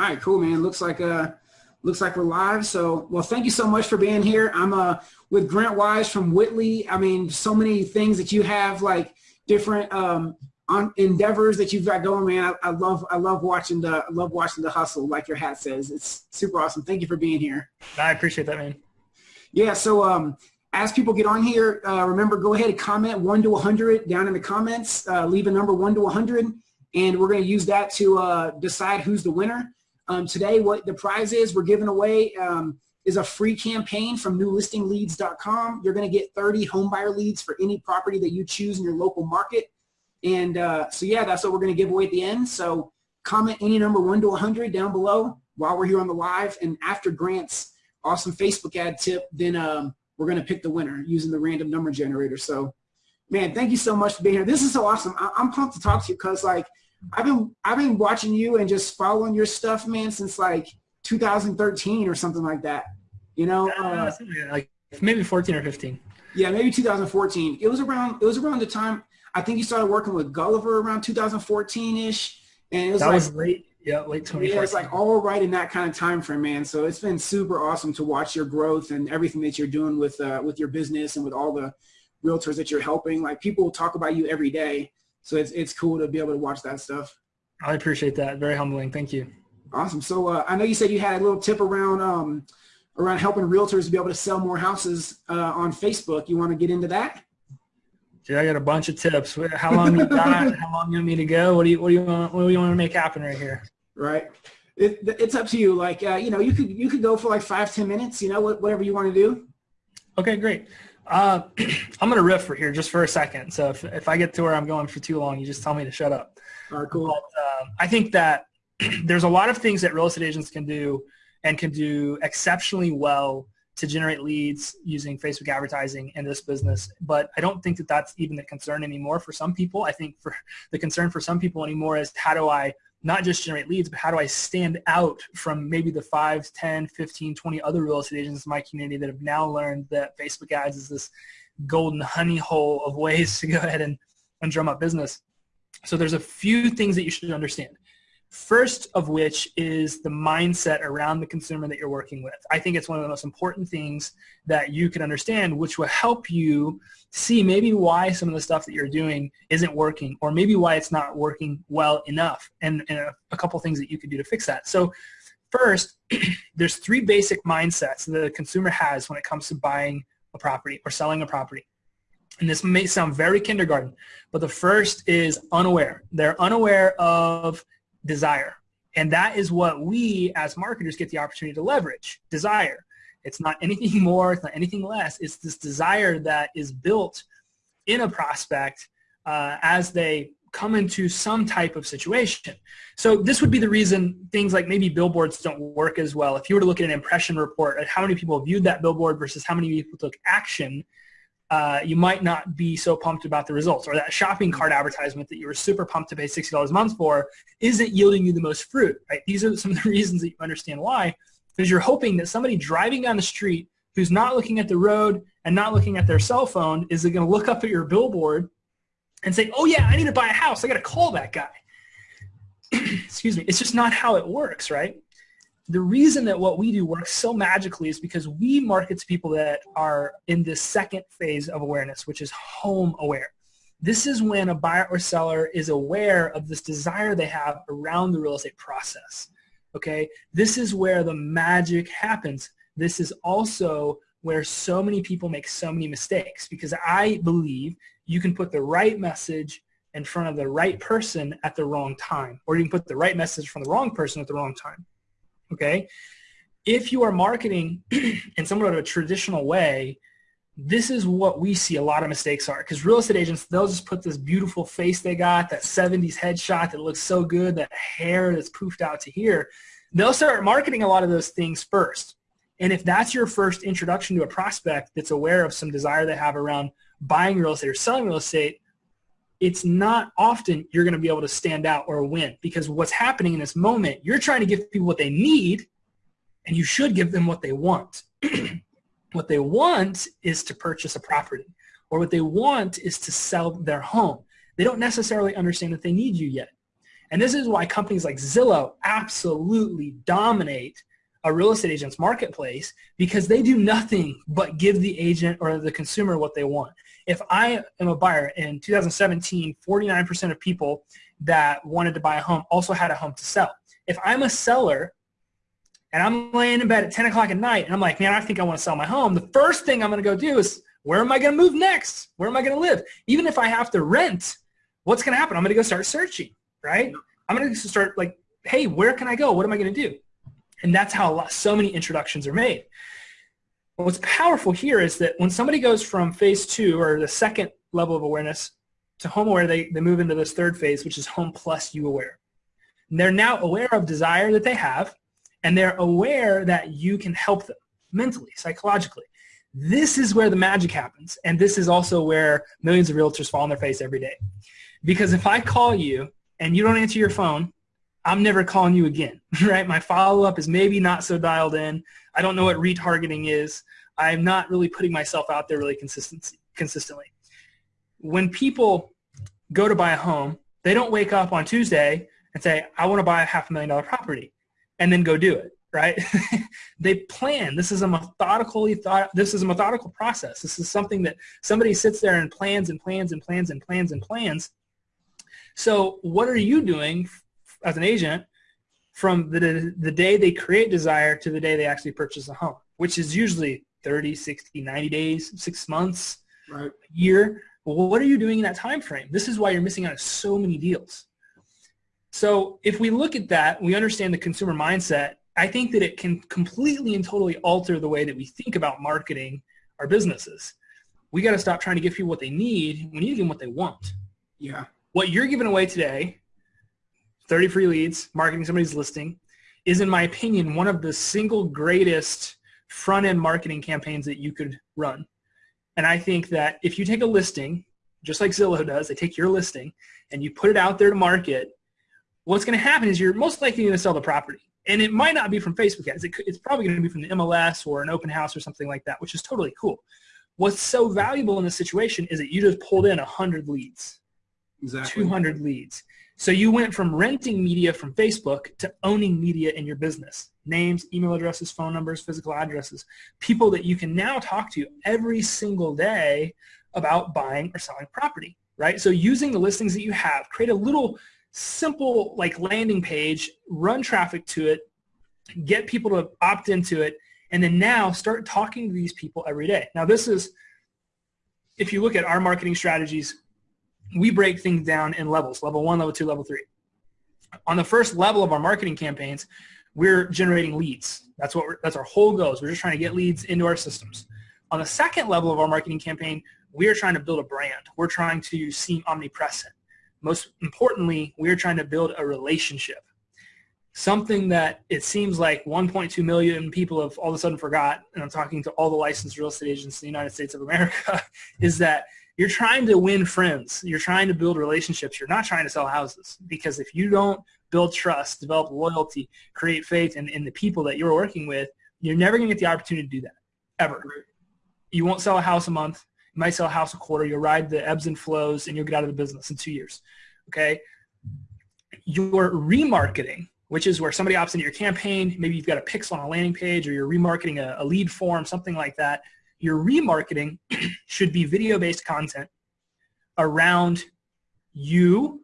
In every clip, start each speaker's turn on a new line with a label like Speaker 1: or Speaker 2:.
Speaker 1: All right, cool, man. Looks like uh, looks like we're live. So, well, thank you so much for being here. I'm uh with Grant Wise from Whitley. I mean, so many things that you have, like different um on endeavors that you've got going, man. I, I love I love watching the I love watching the hustle, like your hat says. It's super awesome. Thank you for being here.
Speaker 2: I appreciate that, man.
Speaker 1: Yeah. So um, as people get on here, uh, remember go ahead and comment one to 100 down in the comments. Uh, leave a number one to 100, and we're going to use that to uh, decide who's the winner. Um, today, what the prize is we're giving away um, is a free campaign from newlistingleads.com. You're going to get 30 homebuyer leads for any property that you choose in your local market. And uh, so, yeah, that's what we're going to give away at the end. So comment any number 1 to 100 down below while we're here on the live. And after Grant's awesome Facebook ad tip, then um, we're going to pick the winner using the random number generator. So, man, thank you so much for being here. This is so awesome. I- I'm pumped to talk to you because, like, I've been I've been watching you and just following your stuff, man, since like 2013 or something like that. You know, uh,
Speaker 2: like maybe 14 or 15.
Speaker 1: Yeah, maybe 2014. It was around it was around the time I think you started working with Gulliver around 2014 ish, and it was
Speaker 2: that
Speaker 1: like,
Speaker 2: was late. Yeah, late 2014.
Speaker 1: Yeah, it's like all right in that kind of time frame, man. So it's been super awesome to watch your growth and everything that you're doing with uh, with your business and with all the realtors that you're helping. Like people talk about you every day, so it's it's cool to be able to watch that stuff.
Speaker 2: I appreciate that. Very humbling. Thank you.
Speaker 1: Awesome. So uh, I know you said you had a little tip around um, around helping realtors be able to sell more houses uh, on Facebook. You want to get into that?
Speaker 2: Yeah, I got a bunch of tips. How long you got? How long you want me to go? What do you What do you want? What do you want to make happen right here?
Speaker 1: Right. It, it's up to you. Like uh, you know, you could you could go for like five ten minutes. You know, whatever you want to do.
Speaker 2: Okay, great. Uh, I'm gonna riff for here just for a second. So if if I get to where I'm going for too long, you just tell me to shut up.
Speaker 1: All right, cool.
Speaker 2: But, uh, I think that there's a lot of things that real estate agents can do and can do exceptionally well to generate leads using Facebook advertising in this business. But I don't think that that's even the concern anymore for some people. I think for the concern for some people anymore is how do I not just generate leads, but how do I stand out from maybe the 5, 10, 15, 20 other real estate agents in my community that have now learned that Facebook ads is this golden honey hole of ways to go ahead and, and drum up business. So there's a few things that you should understand. First of which is the mindset around the consumer that you're working with. I think it's one of the most important things that you can understand, which will help you see maybe why some of the stuff that you're doing isn't working, or maybe why it's not working well enough, and, and a, a couple things that you can do to fix that. So first, there's three basic mindsets that the consumer has when it comes to buying a property or selling a property. And this may sound very kindergarten, but the first is unaware. They're unaware of desire. And that is what we as marketers get the opportunity to leverage, desire. It's not anything more, it's not anything less. It's this desire that is built in a prospect uh, as they come into some type of situation. So this would be the reason things like maybe billboards don't work as well. If you were to look at an impression report at how many people viewed that billboard versus how many people took action, uh, you might not be so pumped about the results. Or that shopping cart advertisement that you were super pumped to pay $60 a month for isn't yielding you the most fruit, right? These are some of the reasons that you understand why, because you're hoping that somebody driving down the street who's not looking at the road and not looking at their cell phone is going to look up at your billboard and say, oh yeah, I need to buy a house. I got to call that guy. Excuse me. It's just not how it works, right? The reason that what we do works so magically is because we market to people that are in this second phase of awareness, which is home aware. This is when a buyer or seller is aware of this desire they have around the real estate process. Okay, this is where the magic happens. This is also where so many people make so many mistakes because I believe you can put the right message in front of the right person at the wrong time, or you can put the right message from the wrong person at the wrong time okay? If you are marketing in somewhat of a traditional way, this is what we see a lot of mistakes are because real estate agents, they'll just put this beautiful face they got, that 70s headshot that looks so good, that hair that's poofed out to here. They'll start marketing a lot of those things first. And if that's your first introduction to a prospect that's aware of some desire they have around buying real estate or selling real estate, it's not often you're going to be able to stand out or win because what's happening in this moment, you're trying to give people what they need and you should give them what they want. what they want is to purchase a property or what they want is to sell their home. They don't necessarily understand that they need you yet. And this is why companies like Zillow absolutely dominate a real estate agent's marketplace because they do nothing but give the agent or the consumer what they want. If I am a buyer in 2017, 49% of people that wanted to buy a home also had a home to sell. If I'm a seller and I'm laying in bed at 10 o'clock at night and I'm like, man, I think I want to sell my home, the first thing I'm going to go do is where am I going to move next? Where am I going to live? Even if I have to rent, what's going to happen? I'm going to go start searching, right? I'm going to start like, hey, where can I go? What am I going to do? And that's how lot, so many introductions are made. What's powerful here is that when somebody goes from phase two or the second level of awareness to home aware, they, they move into this third phase, which is home plus you aware. And they're now aware of desire that they have, and they're aware that you can help them mentally, psychologically. This is where the magic happens, and this is also where millions of realtors fall on their face every day. Because if I call you and you don't answer your phone, I'm never calling you again, right? My follow-up is maybe not so dialed in. I don't know what retargeting is. I'm not really putting myself out there really consistently. When people go to buy a home, they don't wake up on Tuesday and say, I want to buy a half a million dollar property and then go do it, right? they plan. This is a methodically thought, this is a methodical process. This is something that somebody sits there and plans and plans and plans and plans and plans. So what are you doing as an agent from the, the day they create desire to the day they actually purchase a home, which is usually 30, 60, 90 days, six months,
Speaker 1: right. a
Speaker 2: year. Well, what are you doing in that time frame? This is why you're missing out on so many deals. So if we look at that, we understand the consumer mindset, I think that it can completely and totally alter the way that we think about marketing our businesses. We got to stop trying to give people what they need. We need to give them what they want.
Speaker 1: Yeah.
Speaker 2: What you're giving away today 30 free leads, marketing somebody's listing, is in my opinion one of the single greatest front-end marketing campaigns that you could run. And I think that if you take a listing, just like Zillow does, they take your listing and you put it out there to market, what's going to happen is you're most likely going to sell the property. And it might not be from Facebook ads. It's probably going to be from the MLS or an open house or something like that, which is totally cool. What's so valuable in this situation is that you just pulled in 100 leads,
Speaker 1: exactly.
Speaker 2: 200 leads. So you went from renting media from Facebook to owning media in your business. Names, email addresses, phone numbers, physical addresses. People that you can now talk to every single day about buying or selling property, right? So using the listings that you have, create a little simple like landing page, run traffic to it, get people to opt into it, and then now start talking to these people every day. Now this is, if you look at our marketing strategies, we break things down in levels, level one, level two, level three. On the first level of our marketing campaigns, we're generating leads. That's what that's our whole goal is we're just trying to get leads into our systems. On the second level of our marketing campaign, we're trying to build a brand. We're trying to seem omnipresent. Most importantly, we're trying to build a relationship. Something that it seems like 1.2 million people have all of a sudden forgot, and I'm talking to all the licensed real estate agents in the United States of America, is that you're trying to win friends. You're trying to build relationships. You're not trying to sell houses because if you don't build trust, develop loyalty, create faith in, in the people that you're working with, you're never going to get the opportunity to do that, ever. You won't sell a house a month. You might sell a house a quarter. You'll ride the ebbs and flows, and you'll get out of the business in two years. Okay? Your remarketing, which is where somebody opts into your campaign, maybe you've got a pixel on a landing page, or you're remarketing a, a lead form, something like that – your remarketing should be video-based content around you,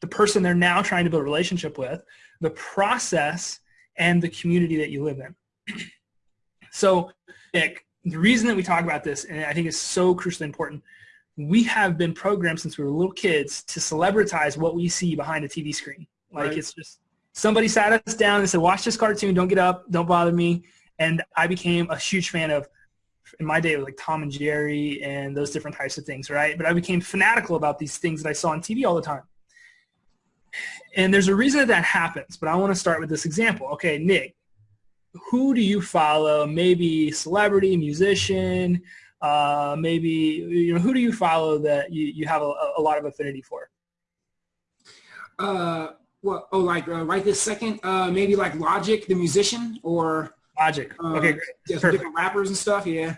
Speaker 2: the person they're now trying to build a relationship with, the process, and the community that you live in. so, Nick, the reason that we talk about this, and I think it's so crucially important, we have been programmed since we were little kids to celebritize what we see behind a TV screen. Like right. it's just somebody sat us down and said, watch this cartoon, don't get up, don't bother me. And I became a huge fan of in my day it was like Tom and Jerry and those different types of things, right? But I became fanatical about these things that I saw on TV all the time. And there's a reason that that happens, but I want to start with this example. Okay, Nick, who do you follow? Maybe celebrity, musician, uh, maybe, you know, who do you follow that you, you have a, a lot of affinity for?
Speaker 1: Uh, well, oh, like uh, right this second, uh, maybe like Logic, the musician, or
Speaker 2: Logic. Okay, great.
Speaker 1: Yeah, different rappers and stuff. Yeah.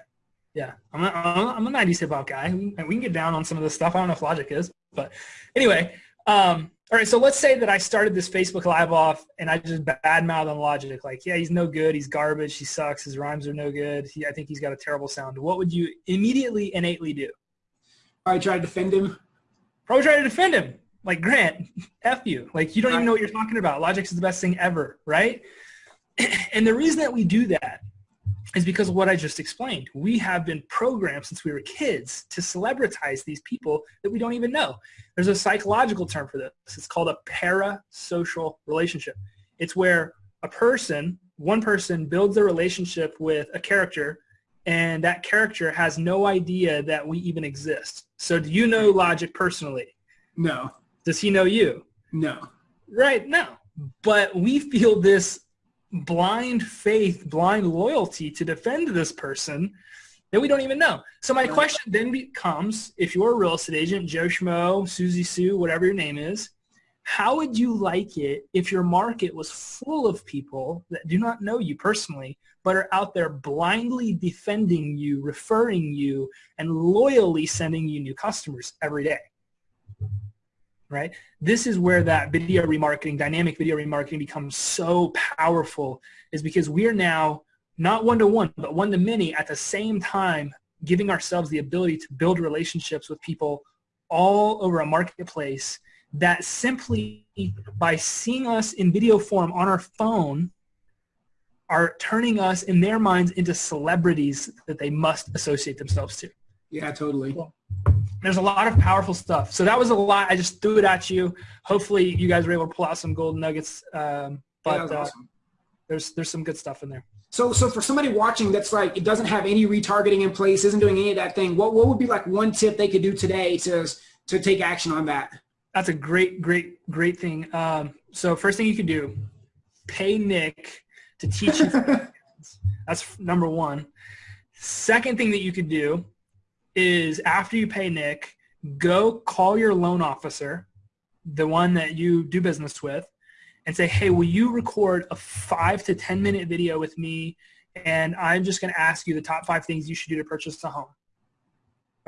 Speaker 2: Yeah, I'm a, I'm a 90s hip hop guy. And we can get down on some of this stuff. I don't know if Logic is, but anyway, um, all right, so let's say that I started this Facebook Live off and I just badmouth on Logic, like, yeah, he's no good, he's garbage, he sucks, his rhymes are no good, he, I think he's got a terrible sound. What would you immediately innately do?
Speaker 1: Probably try to defend him.
Speaker 2: Probably try to defend him. Like, Grant, F you. Like, you don't even know what you're talking about. Logic is the best thing ever, right? And the reason that we do that is because of what I just explained. We have been programmed since we were kids to celebritize these people that we don't even know. There's a psychological term for this. It's called a parasocial relationship. It's where a person, one person builds a relationship with a character and that character has no idea that we even exist. So do you know Logic personally?
Speaker 1: No.
Speaker 2: Does he know you?
Speaker 1: No.
Speaker 2: Right, no. But we feel this blind faith, blind loyalty to defend this person that we don't even know. So my question then becomes, if you're a real estate agent, Joe Schmo, Susie Sue, whatever your name is, how would you like it if your market was full of people that do not know you personally, but are out there blindly defending you, referring you, and loyally sending you new customers every day? Right? This is where that video remarketing, dynamic video remarketing becomes so powerful is because we are now not one-to-one, but one-to-many at the same time giving ourselves the ability to build relationships with people all over a marketplace that simply by seeing us in video form on our phone are turning us in their minds into celebrities that they must associate themselves to.
Speaker 1: Yeah, totally. Cool.
Speaker 2: There's a lot of powerful stuff. So that was a lot. I just threw it at you. Hopefully you guys were able to pull out some golden nuggets. Um, but yeah, uh, awesome. there's there's some good stuff in there.
Speaker 1: So so for somebody watching that's like it doesn't have any retargeting in place, isn't doing any of that thing, what what would be like one tip they could do today to to take action on that?
Speaker 2: That's a great, great, great thing. Um, so first thing you can do, pay Nick to teach you. That's number one. Second thing that you could do is after you pay Nick, go call your loan officer, the one that you do business with, and say, hey, will you record a five to 10 minute video with me? And I'm just going to ask you the top five things you should do to purchase a home.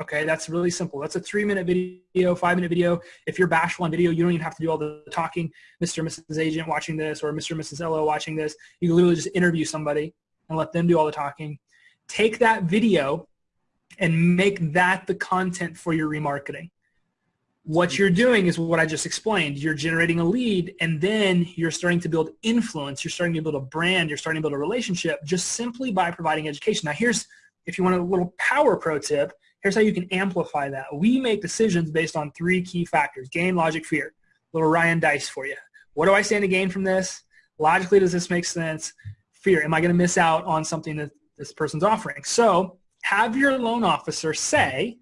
Speaker 2: Okay, that's really simple. That's a three minute video, five minute video. If you're bashful on video, you don't even have to do all the talking. Mr. Mrs. Agent watching this or Mr. Mrs. LO watching this, you can literally just interview somebody and let them do all the talking. Take that video and make that the content for your remarketing. What you're doing is what I just explained. You're generating a lead and then you're starting to build influence. You're starting to build a brand. You're starting to build a relationship just simply by providing education. Now here's, if you want a little power pro tip, here's how you can amplify that. We make decisions based on three key factors, gain, logic, fear. Little Ryan Deiss for you. What do I stand to gain from this? Logically, does this make sense? Fear, am I going to miss out on something that this person's offering? So have your loan officer say,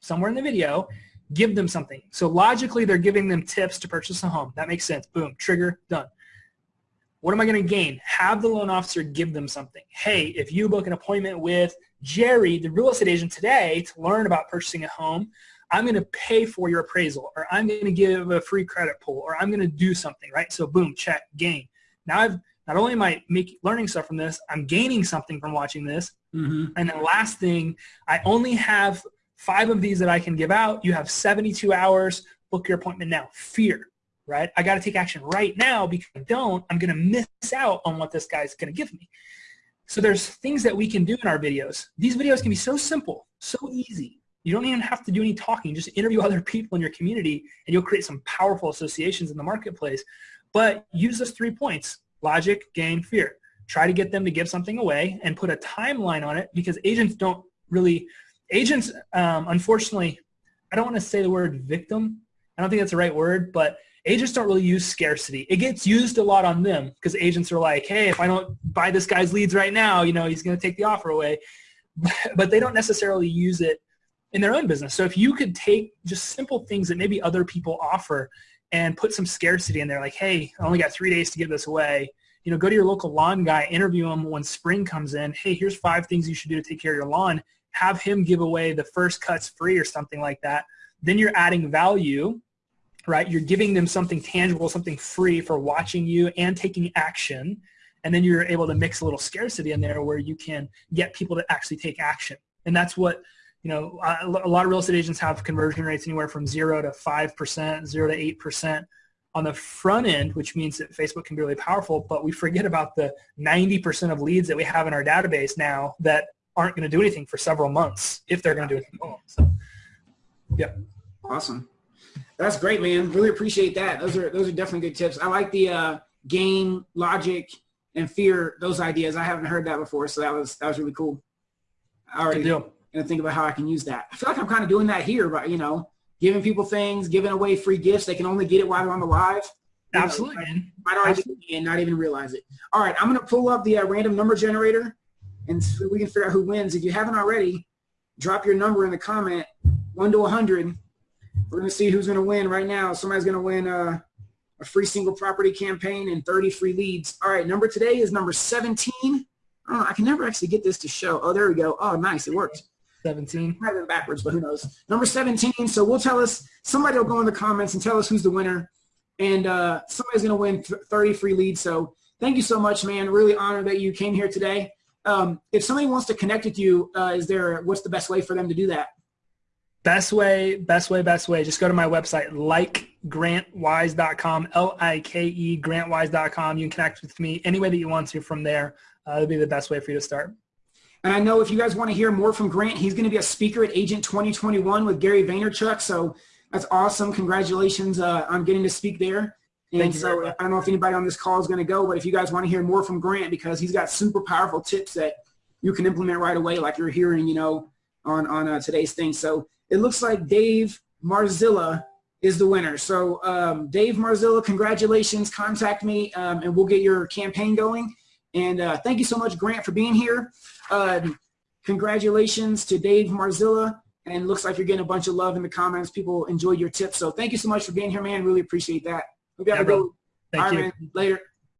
Speaker 2: somewhere in the video, give them something. So logically, they're giving them tips to purchase a home. That makes sense. Boom, trigger, done. What am I going to gain? Have the loan officer give them something. Hey, if you book an appointment with Jerry, the real estate agent today, to learn about purchasing a home, I'm going to pay for your appraisal, or I'm going to give a free credit pull, or I'm going to do something, right? So boom, check, gain. Now I've not only am I make, learning stuff from this, I'm gaining something from watching this. Mm-hmm. And then last thing, I only have five of these that I can give out. You have 72 hours. Book your appointment now. Fear, right? I got to take action right now because I don't, I'm going to miss out on what this guy's going to give me. So there's things that we can do in our videos. These videos can be so simple, so easy. You don't even have to do any talking. Just interview other people in your community and you'll create some powerful associations in the marketplace. But use those three points logic, gain, fear. Try to get them to give something away and put a timeline on it because agents don't really, agents, um, unfortunately, I don't want to say the word victim. I don't think that's the right word, but agents don't really use scarcity. It gets used a lot on them because agents are like, hey, if I don't buy this guy's leads right now, you know, he's going to take the offer away. But they don't necessarily use it in their own business. So if you could take just simple things that maybe other people offer and put some scarcity in there like, hey, I only got three days to give this away. You know, go to your local lawn guy, interview him when spring comes in. Hey, here's five things you should do to take care of your lawn. Have him give away the first cuts free or something like that. Then you're adding value, right? You're giving them something tangible, something free for watching you and taking action. And then you're able to mix a little scarcity in there where you can get people to actually take action. And that's what you know, a lot of real estate agents have conversion rates anywhere from zero to five percent, zero to eight percent. On the front end, which means that Facebook can be really powerful, but we forget about the 90% of leads that we have in our database now that aren't going to do anything for several months if they're going to do anything at all. So, yeah.
Speaker 1: Awesome. That's great, man. Really appreciate that. Those are those are definitely good tips. I like the uh, gain, logic, and fear. Those ideas. I haven't heard that before, so that was that was really cool. I already gonna think about how I can use that. I feel like I'm kind of doing that here, but you know, giving people things, giving away free gifts. They can only get it while they're on the live. You know,
Speaker 2: Absolutely, man.
Speaker 1: might already be and not even realize it. All right, I'm gonna pull up the uh, random number generator, and so we can figure out who wins. If you haven't already, drop your number in the comment, one to 100. We're gonna see who's gonna win right now. Somebody's gonna win uh, a free single property campaign and 30 free leads. All right, number today is number 17. Oh, I can never actually get this to show. Oh, there we go. Oh, nice, it worked.
Speaker 2: 17.
Speaker 1: Might have backwards, but who knows? Number 17. So we'll tell us. Somebody will go in the comments and tell us who's the winner, and uh, somebody's gonna win 30 free leads. So thank you so much, man. Really honored that you came here today. Um, if somebody wants to connect with you, uh, is there what's the best way for them to do that?
Speaker 2: Best way, best way, best way. Just go to my website, likegrantwise.com, L-I-K-E, grantwise.com. You can connect with me any way that you want to from there. Uh, it'll be the best way for you to start.
Speaker 1: And I know if you guys want to hear more from Grant, he's going to be a speaker at Agent 2021 with Gary Vaynerchuk. So that's awesome. Congratulations uh, on getting to speak there. And
Speaker 2: Thank you
Speaker 1: so. I don't know if anybody on this call is going to go, but if you guys want to hear more from Grant, because he's got super powerful tips that you can implement right away, like you're hearing, you know, on on uh, today's thing. So it looks like Dave Marzilla is the winner. So um, Dave Marzilla, congratulations. Contact me, um, and we'll get your campaign going. And uh, thank you so much, Grant, for being here. Uh, congratulations to Dave Marzilla. And looks like you're getting a bunch of love in the comments. People enjoyed your tips. So thank you so much for being here, man. Really appreciate that. Hope you have
Speaker 2: Yeah,
Speaker 1: a good
Speaker 2: Thank
Speaker 1: All
Speaker 2: you.
Speaker 1: right, man. Later.